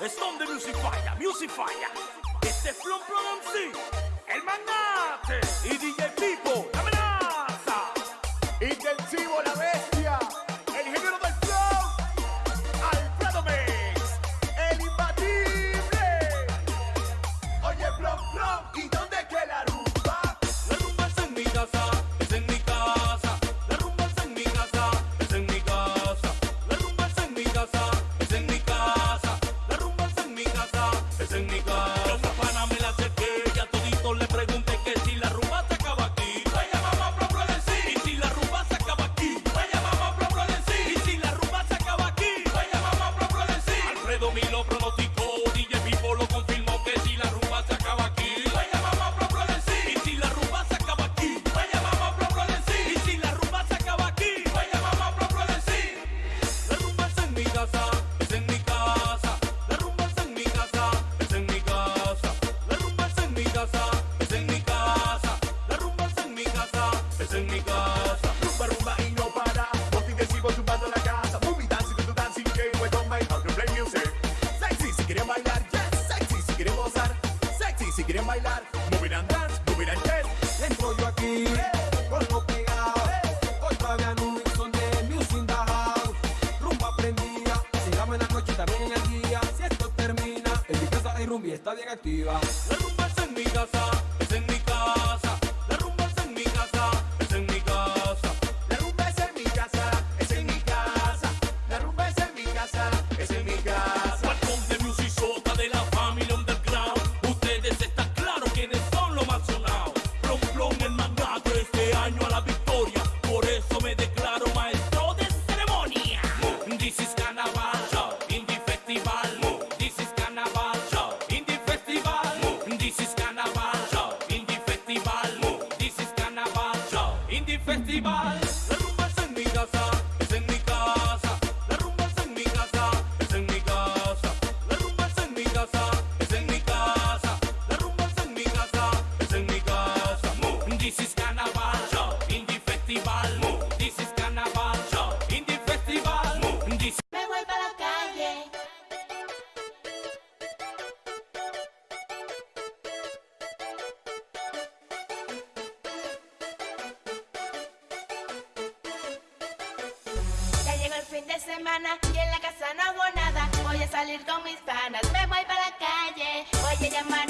Es donde Music Fire, Music Fire. Este es Flon el magnate. Y DJ Pipo, la amenaza. Intensivo la vez. quieren bailar, moverán dance, moverán chest. Entro yo aquí, eh, pegado, eh, hoy todavía no me son de music in the house. Rumba prendida, sigamos en la noche también en el día. Si esto termina, en mi casa hay rumba y está bien activa. La rumba es en mi casa, es en mi casa. semana y en la casa no hago nada. Voy a salir con mis panas, me voy para la calle. Voy a llamar